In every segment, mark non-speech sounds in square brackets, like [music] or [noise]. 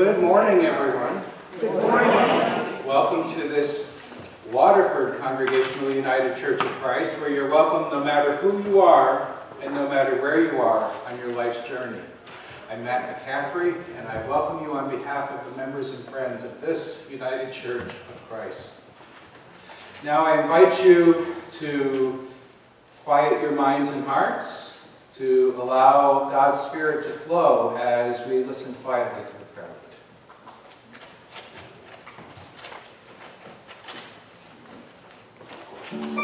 Good morning, everyone. Good morning. Welcome to this Waterford Congregational United Church of Christ, where you're welcome no matter who you are and no matter where you are on your life's journey. I'm Matt McCaffrey, and I welcome you on behalf of the members and friends of this United Church of Christ. Now I invite you to quiet your minds and hearts, to allow God's Spirit to flow as we listen quietly to the prayer. I'm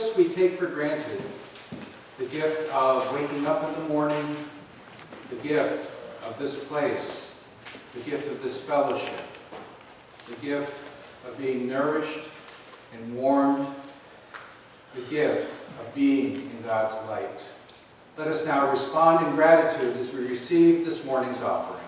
gifts we take for granted, the gift of waking up in the morning, the gift of this place, the gift of this fellowship, the gift of being nourished and warmed, the gift of being in God's light. Let us now respond in gratitude as we receive this morning's offering.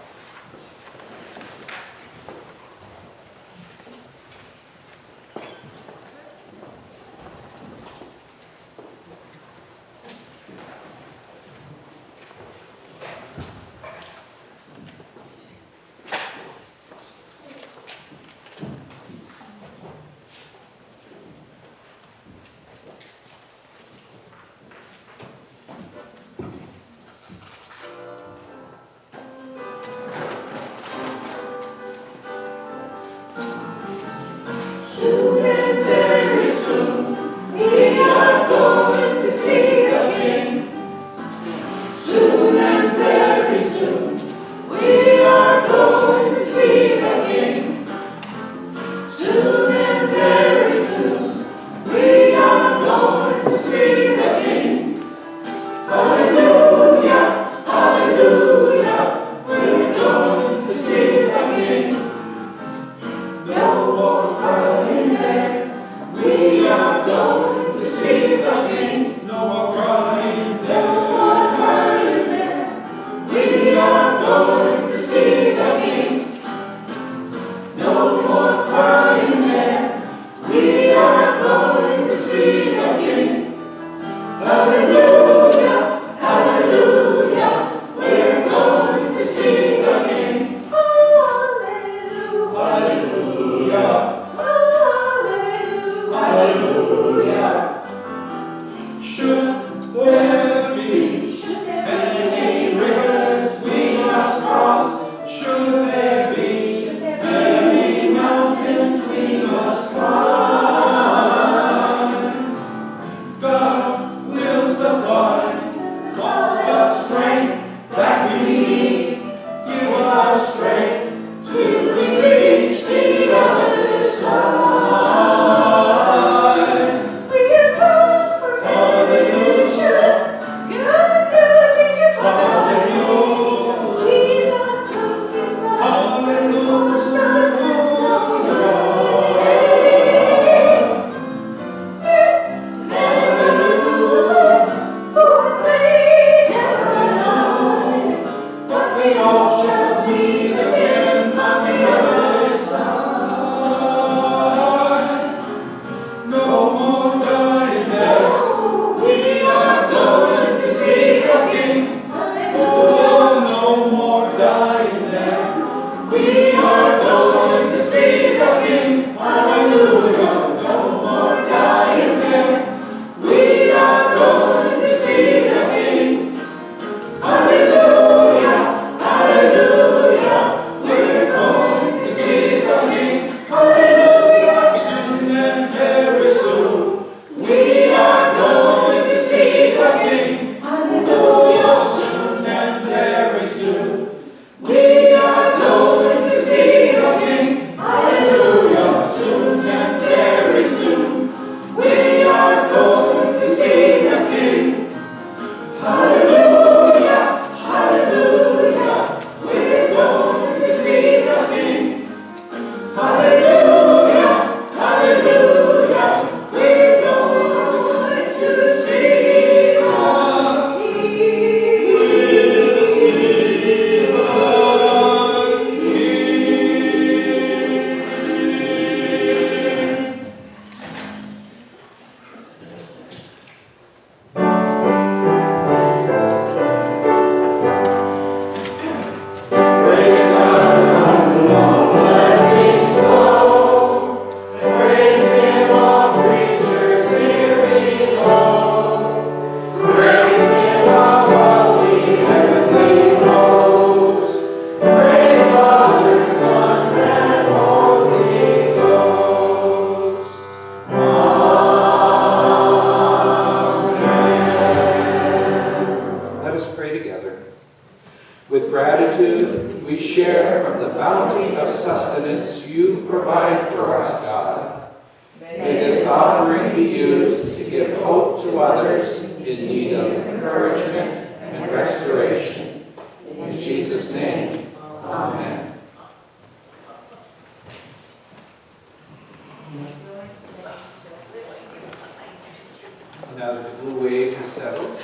Now that the blue wave has settled,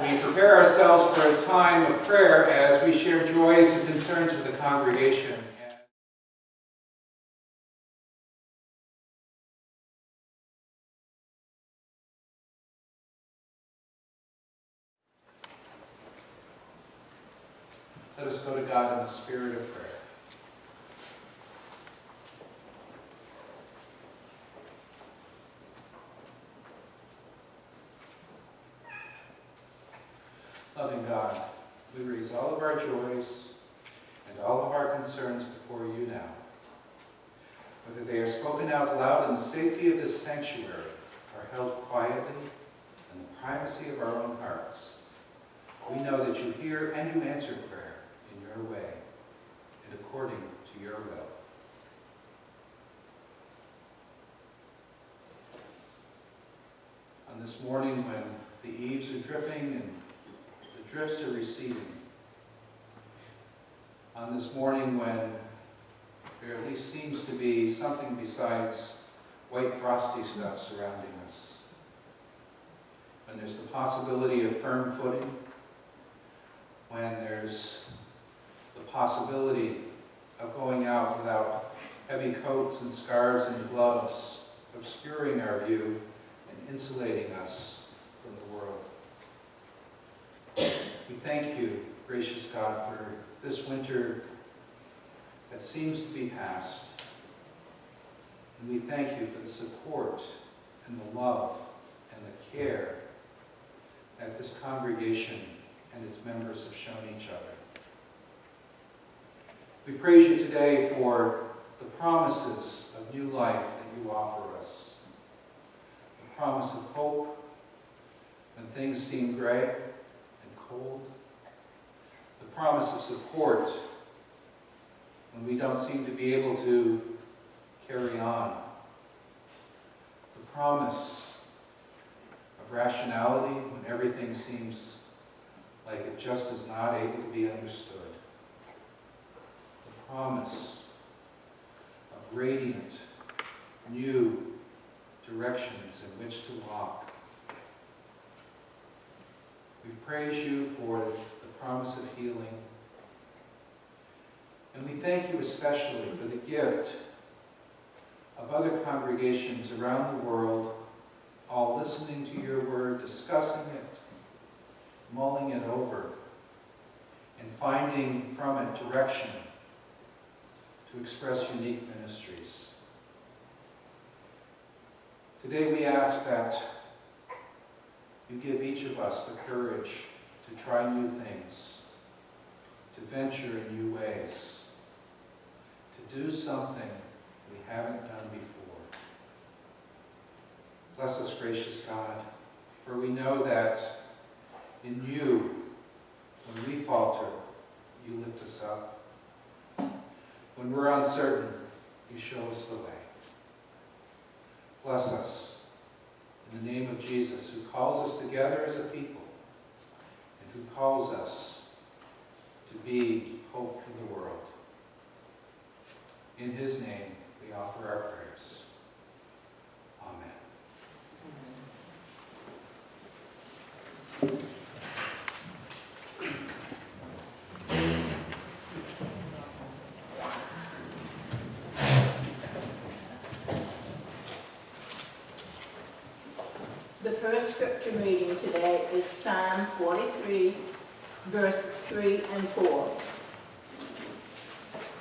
we prepare ourselves for a time of prayer as we share joys and concerns with the congregation. Let us go to God in the spirit of prayer. Loving God, we raise all of our joys and all of our concerns before you now. Whether they are spoken out loud in the safety of this sanctuary or held quietly in the privacy of our own hearts, we know that you hear and you answer prayer in your way and according to your will. On this morning when the eaves are dripping and the drifts are receding. On this morning when there at least seems to be something besides white frosty stuff surrounding us. When there's the possibility of firm footing. When there's the possibility of going out without heavy coats and scarves and gloves obscuring our view and insulating us from the world. We thank you, gracious God, for this winter that seems to be past. And we thank you for the support and the love and the care that this congregation and its members have shown each other. We praise you today for the promises of new life that you offer promise of hope when things seem gray and cold. The promise of support when we don't seem to be able to carry on. The promise of rationality when everything seems like it just is not able to be understood. The promise of radiant, new directions in which to walk. We praise you for the promise of healing. And we thank you especially for the gift of other congregations around the world, all listening to your word, discussing it, mulling it over, and finding from it direction to express unique ministries. Today we ask that you give each of us the courage to try new things, to venture in new ways, to do something we haven't done before. Bless us, gracious God, for we know that in you, when we falter, you lift us up. When we're uncertain, you show us the way. Bless us in the name of Jesus, who calls us together as a people and who calls us to be hope for the world. In his name, we offer our prayers. Amen first scripture reading today is Psalm 43, verses 3 and 4.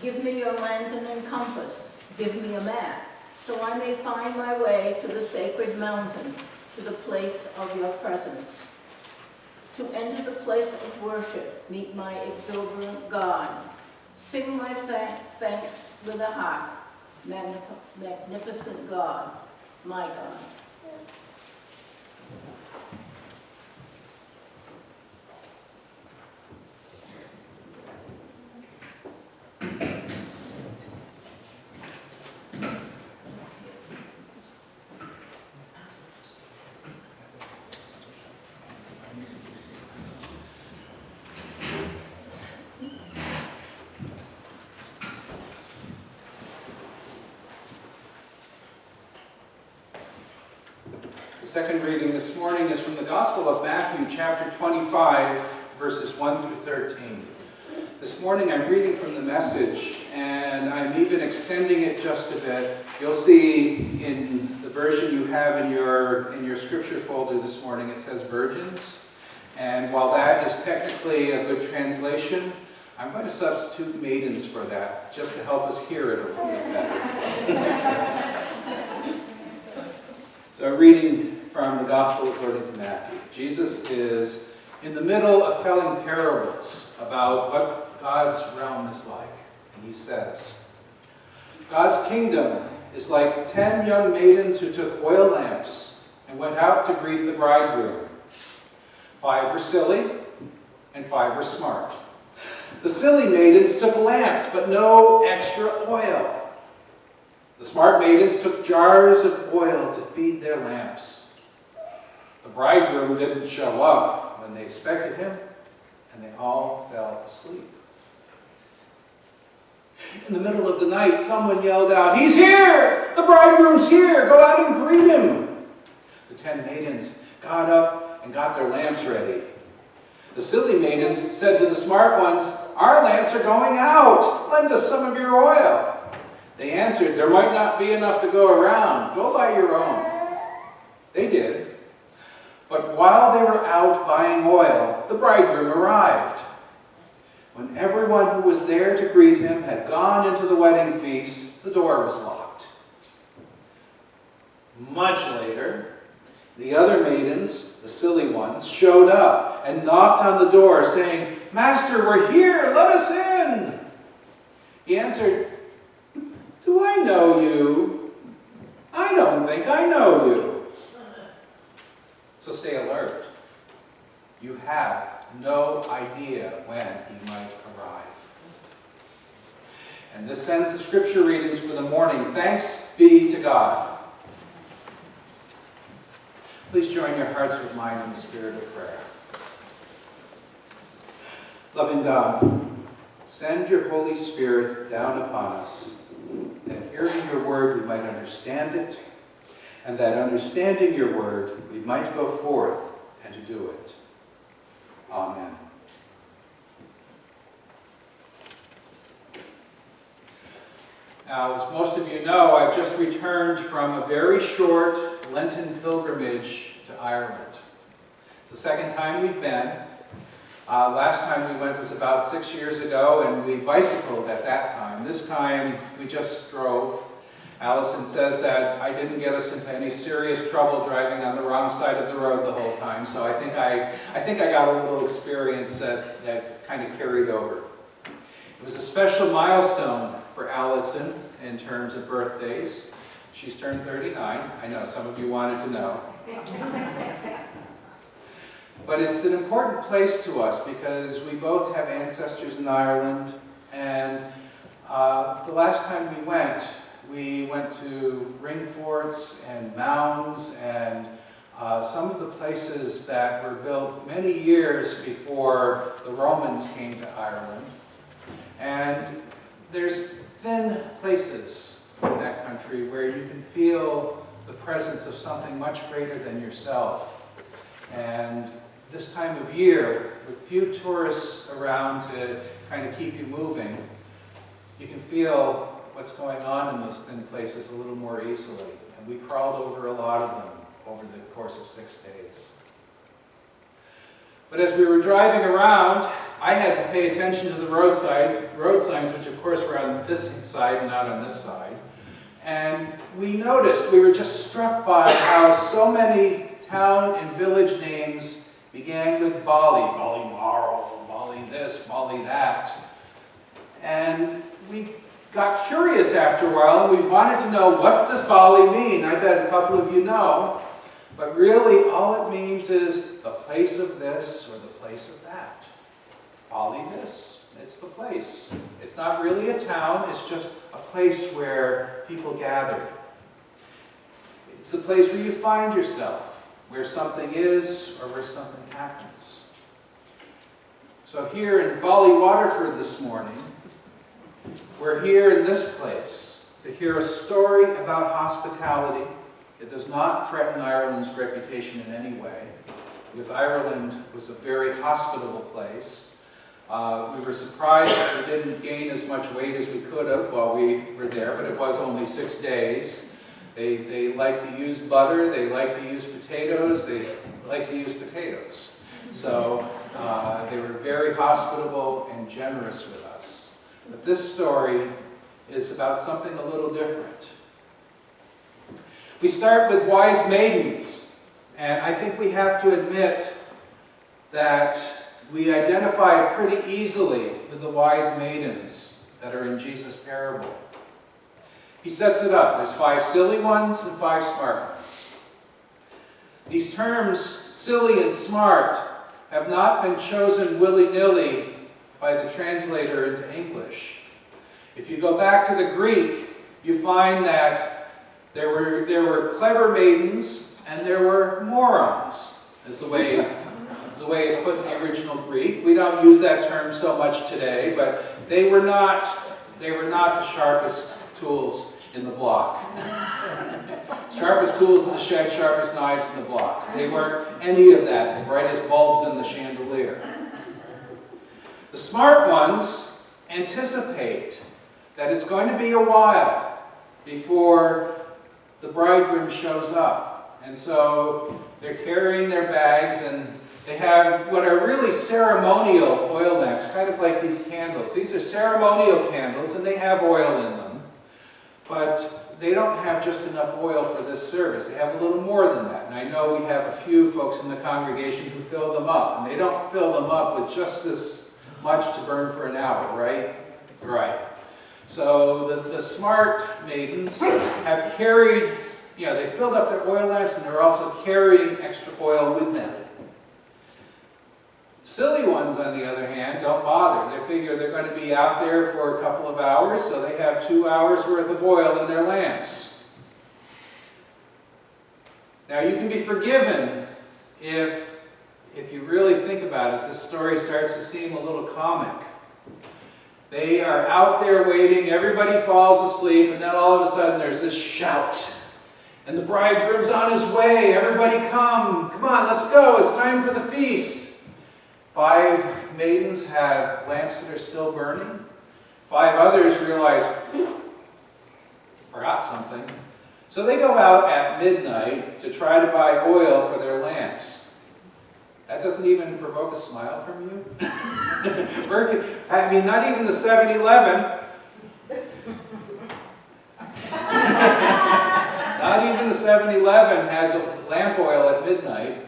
Give me your lantern and compass, give me a map, so I may find my way to the sacred mountain, to the place of your presence. To enter the place of worship, meet my exuberant God. Sing my thank- thanks with a Magnif- magnificent God, my God. Second reading this morning is from the Gospel of Matthew, chapter 25, verses 1 through 13. This morning I'm reading from the message, and I'm even extending it just a bit. You'll see in the version you have in your, in your scripture folder this morning, it says virgins. And while that is technically a good translation, I'm going to substitute maidens for that, just to help us hear it a little bit better. [laughs] So I'm reading from the Gospel according to Matthew. Jesus is in the middle of telling parables about what God's realm is like. And he says, God's kingdom is like ten young maidens who took oil lamps and went out to greet the bridegroom. Five were silly and five were smart. The silly maidens took lamps, but no extra oil. The smart maidens took jars of oil to feed their lamps. The bridegroom didn't show up when they expected him, and they all fell asleep. In the middle of the night, someone yelled out, He's here! The bridegroom's here! Go out and greet him! The ten maidens got up and got their lamps ready. The silly maidens said to the smart ones, Our lamps are going out. Lend us some of your oil. They answered, There might not be enough to go around. Go buy your own. They did. But while they were out buying oil, the bridegroom arrived. When everyone who was there to greet him had gone into the wedding feast, the door was locked. Much later, the other maidens, the silly ones, showed up and knocked on the door, saying, Master, we're here, let us in. He answered, do I know you? I don't think I know you. So stay alert. You have no idea when he might arrive. And this ends the scripture readings for the morning. Thanks be to God. Please join your hearts with mine in the spirit of prayer. Loving God, send your Holy Spirit down upon us that hearing your word we might understand it, and that understanding your word we might go forth and do it. Amen. Now, as most of you know, I've just returned from a very short Lenten pilgrimage to Ireland. It's the second time we've been. Uh, last time we went was about six years ago, and we bicycled at that time. This time, we just drove. Allison says that I didn't get us into any serious trouble driving on the wrong side of the road the whole time, so I think I, I, think I got a little experience that, that kind of carried over. It was a special milestone for Allison in terms of birthdays. She's turned 39. I know some of you wanted to know. [laughs] But it's an important place to us because we both have ancestors in Ireland and uh, the last time we went, we went to ring forts and mounds and uh, some of the places that were built many years before the Romans came to Ireland. And there's thin places in that country where you can feel the presence of something much greater than yourself. And this time of year, with few tourists around to kind of keep you moving, you can feel what's going on in those thin places a little more easily. And we crawled over a lot of them over the course of six days. But as we were driving around, I had to pay attention to the roadside, road signs, which of course were on this side and not on this side. And we noticed, we were just struck by how so many town and village names began with Bally, Bally Marl, Bally this, Bally that. And we got curious after a while, and we wanted to know, what does Bally mean? I bet a couple of you know. But really, all it means is the place of this or the place of that. Bally this, it's the place. It's not really a town, it's just a place where people gather. It's a place where you find yourself, where something is or where something happens. So here in Bally Waterford this morning, we're here in this place to hear a story about hospitality It does not threaten Ireland's reputation in any way, because Ireland was a very hospitable place. Uh, we were surprised that we didn't gain as much weight as we could have while we were there, but it was only six days. They, they like to use butter, they like to use potatoes, they like to use potatoes. So uh, they were very hospitable and generous with us. But this story is about something a little different. We start with wise maidens, and I think we have to admit that we identify pretty easily with the wise maidens that are in Jesus' parable. He sets it up. There's five silly ones and five smart ones. These terms, silly and smart, have not been chosen willy-nilly by the translator into English. If you go back to the Greek, you find that there were, there were clever maidens and there were morons, is the way, is the way it's put in the original Greek. We don't use that term so much today, but they were not, they were not the sharpest tools in the block. [laughs] sharpest tools in the shed, sharpest knives in the block. They weren't any of that, the brightest bulbs in the chandelier. The smart ones anticipate that it's going to be a while before the bridegroom shows up. And so they're carrying their bags and they have what are really ceremonial oil lamps, kind of like these candles. These are ceremonial candles and they have oil in them. But they don't have just enough oil for this service. They have a little more than that. And I know we have a few folks in the congregation who fill them up. And they don't fill them up with just this much to burn for an hour, right? Right. So the, the smart maidens have carried, you know, they filled up their oil lamps and they're also carrying extra oil with them. Silly ones, on the other hand, don't bother. They figure they're going to be out there for a couple of hours, so they have two hours worth of oil in their lamps. Now you can be forgiven if, if you really think about it, this story starts to seem a little comic. They are out there waiting, everybody falls asleep, and then all of a sudden there's this shout. And the bridegroom's on his way, everybody come, come on, let's go, it's time for the feast. Five maidens have lamps that are still burning. Five others realize, forgot something. So they go out at midnight to try to buy oil for their lamps. That doesn't even provoke a smile from you? [laughs] I mean, not even the 7-Eleven. [laughs] not even the 7-Eleven has lamp oil at midnight.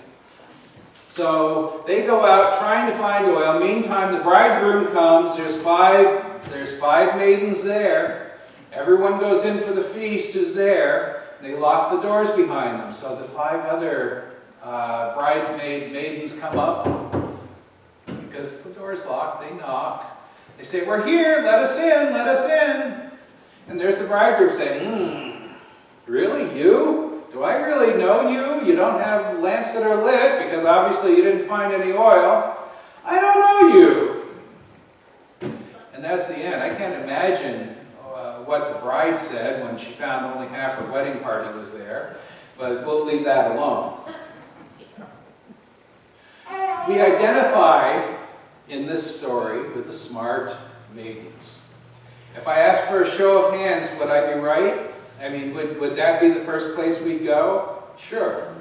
So they go out trying to find oil. Meantime, the bridegroom comes. There's five, there's five maidens there. Everyone goes in for the feast who's there. They lock the doors behind them. So the five other uh, bridesmaids, maidens come up. Because the door's locked, they knock. They say, we're here, let us in, let us in. And there's the bridegroom saying, hmm, really, you? Do I really know you? You don't have lamps that are lit because obviously you didn't find any oil. I don't know you. And that's the end. I can't imagine uh, what the bride said when she found only half her wedding party was there, but we'll leave that alone. We identify in this story with the smart maidens. If I ask for a show of hands, would I be right? I mean, would, would that be the first place we'd go? Sure.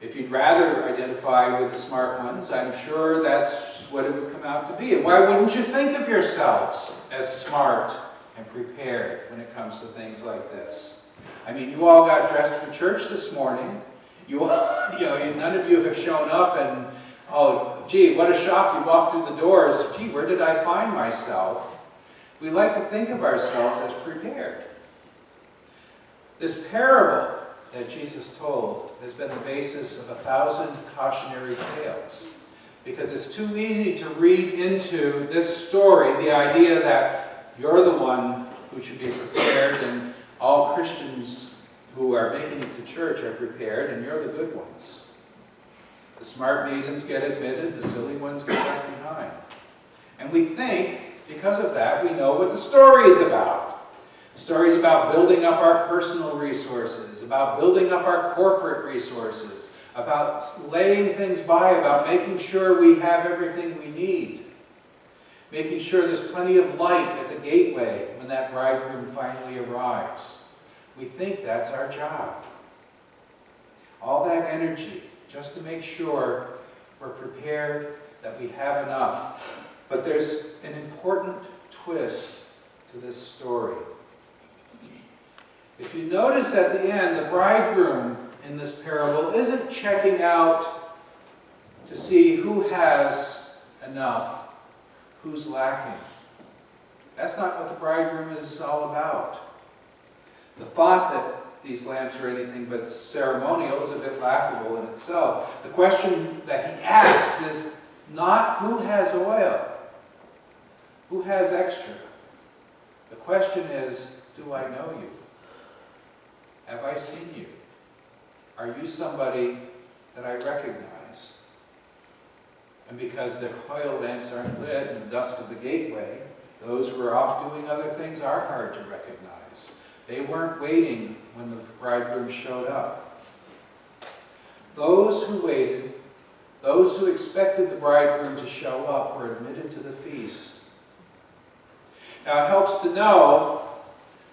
If you'd rather identify with the smart ones, I'm sure that's what it would come out to be. And why wouldn't you think of yourselves as smart and prepared when it comes to things like this? I mean, you all got dressed for church this morning. You, [laughs] you know, none of you have shown up and, oh, gee, what a shock you walked through the doors. Gee, where did I find myself? We like to think of ourselves as prepared. This parable that Jesus told has been the basis of a thousand cautionary tales because it's too easy to read into this story the idea that you're the one who should be prepared and all Christians who are making it to church are prepared and you're the good ones. The smart maidens get admitted, the silly ones get left behind. And we think, because of that, we know what the story is about. Stories about building up our personal resources, about building up our corporate resources, about laying things by, about making sure we have everything we need, making sure there's plenty of light at the gateway when that bridegroom finally arrives. We think that's our job. All that energy just to make sure we're prepared, that we have enough. But there's an important twist to this story. If you notice at the end, the bridegroom in this parable isn't checking out to see who has enough, who's lacking. That's not what the bridegroom is all about. The thought that these lamps are anything but ceremonial is a bit laughable in itself. The question that he asks is not who has oil, who has extra. The question is, do I know you? Have I seen you? Are you somebody that I recognize? And because their oil lamps aren't lit in the dusk of the gateway, those who are off doing other things are hard to recognize. They weren't waiting when the bridegroom showed up. Those who waited, those who expected the bridegroom to show up, were admitted to the feast. Now it helps to know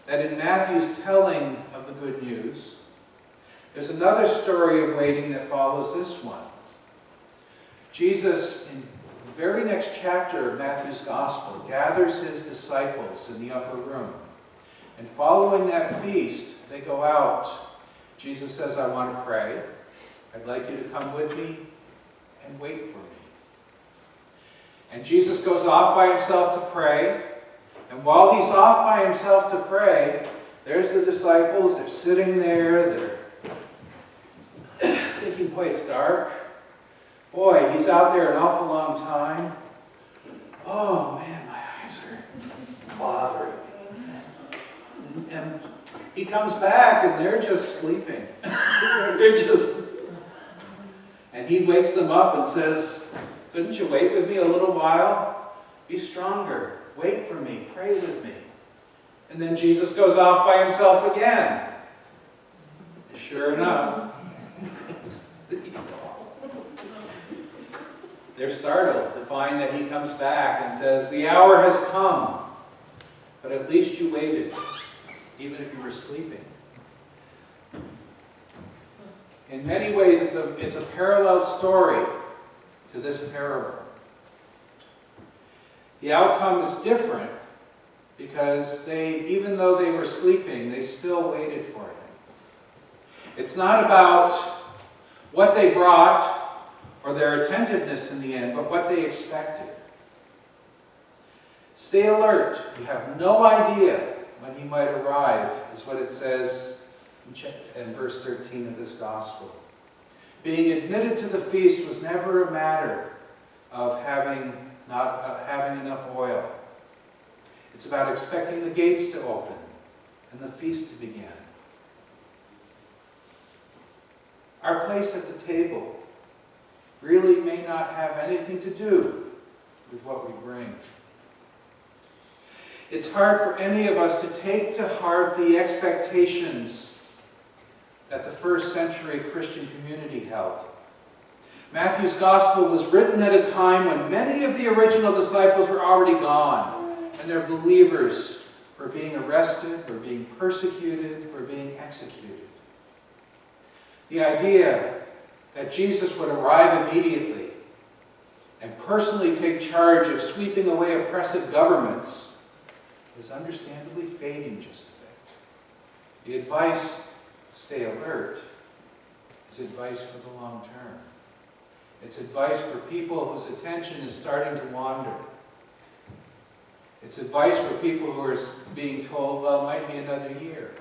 that in Matthew's telling of the good news, there's another story of waiting that follows this one. Jesus, in the very next chapter of Matthew's Gospel, gathers his disciples in the upper room. And following that feast, they go out. Jesus says, I want to pray. I'd like you to come with me and wait for me. And Jesus goes off by himself to pray. And while he's off by himself to pray, there's the disciples. They're sitting there. They're thinking, boy, it's dark. Boy, he's out there an awful long time. Oh, man, my eyes are bothering. And he comes back and they're just sleeping. [laughs] they're just... And he wakes them up and says, couldn't you wait with me a little while? Be stronger. Wait for me. Pray with me. And then Jesus goes off by himself again. Sure enough. [laughs] They're startled to find that he comes back and says, The hour has come, but at least you waited, even if you were sleeping. In many ways, it's a, it's a parallel story to this parable. The outcome is different because they, even though they were sleeping, they still waited for him. It's not about what they brought or their attentiveness in the end, but what they expected. Stay alert. You have no idea when he might arrive, is what it says in verse 13 of this gospel. Being admitted to the feast was never a matter of having, not, of having enough oil. It's about expecting the gates to open and the feast to begin. Our place at the table really may not have anything to do with what we bring. It's hard for any of us to take to heart the expectations that the first century Christian community held. Matthew's gospel was written at a time when many of the original disciples were already gone, and their believers were being arrested, were being persecuted, were being executed. The idea that Jesus would arrive immediately and personally take charge of sweeping away oppressive governments was understandably fading just a bit. The advice, stay alert, is advice for the long term. It's advice for people whose attention is starting to wander. It's advice for people who are being told, well, it might be another year.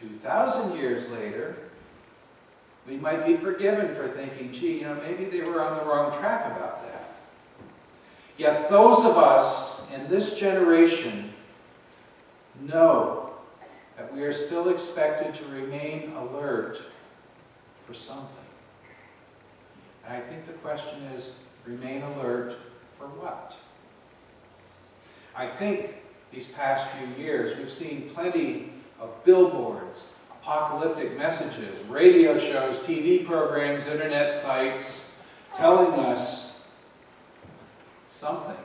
2,000 years later, we might be forgiven for thinking, gee, you know, maybe they were on the wrong track about that. Yet those of us in this generation know that we are still expected to remain alert for something. And I think the question is, remain alert for what? I think these past few years. We've seen plenty of billboards, apocalyptic messages, radio shows, TV programs, internet sites telling us something,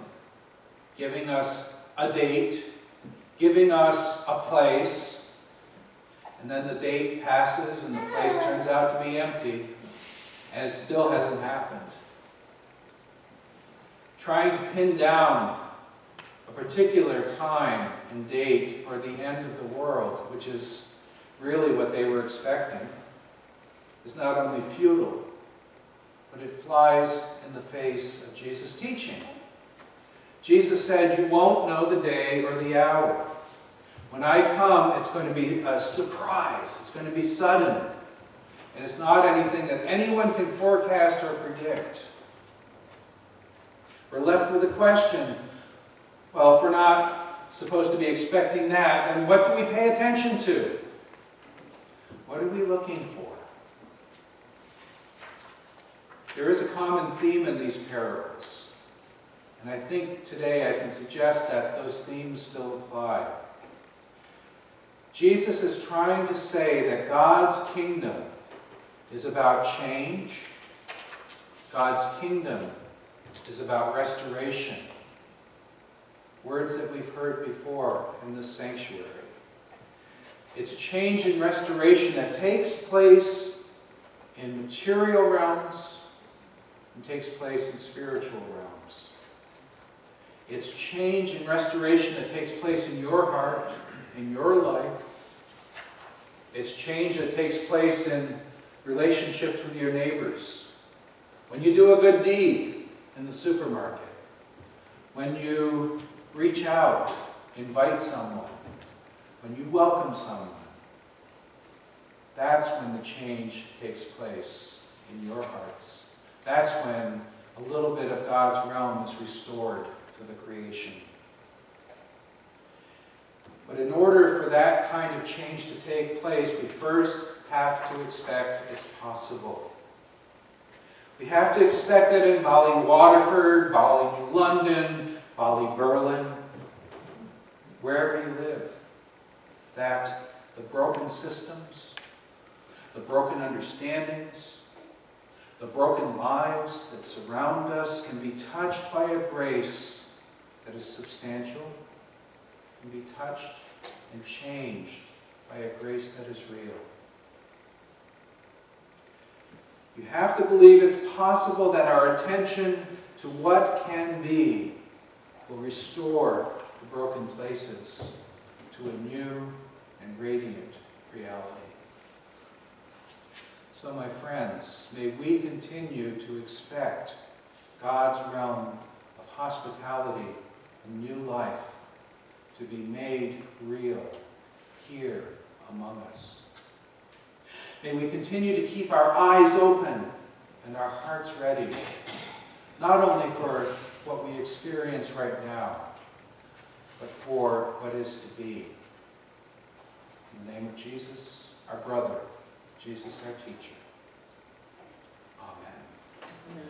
giving us a date, giving us a place, and then the date passes and the place turns out to be empty, and it still hasn't happened. Trying to pin down a particular time and date for the end of the world, which is really what they were expecting, is not only futile, but it flies in the face of Jesus' teaching. Jesus said, You won't know the day or the hour. When I come, it's going to be a surprise. It's going to be sudden. And it's not anything that anyone can forecast or predict. We're left with a question. Well, if we're not supposed to be expecting that, then what do we pay attention to? What are we looking for? There is a common theme in these parables. And I think today I can suggest that those themes still apply. Jesus is trying to say that God's kingdom is about change. God's kingdom is about restoration. Words that we've heard before in this sanctuary. It's change and restoration that takes place in material realms and takes place in spiritual realms. It's change and restoration that takes place in your heart, in your life. It's change that takes place in relationships with your neighbors. When you do a good deed in the supermarket. When you reach out, invite someone. When you welcome someone. That's when the change takes place in your hearts. That's when a little bit of God's realm is restored to the creation. But in order for that kind of change to take place, we first have to expect it's possible. We have to expect that in Bally Waterford, Bally New London, Bally Berlin, wherever you live, that the broken systems, the broken understandings, the broken lives that surround us can be touched by a grace that is substantial, can be touched and changed by a grace that is real. You have to believe it's possible that our attention to what can be will restore the broken places to a new and radiant reality. So, my friends, may we continue to expect God's realm of hospitality new life to be made real here among us. May we continue to keep our eyes open and our hearts ready, not only for what we experience right now, but for what is to be. In the name of Jesus, our brother, Jesus our teacher. Amen.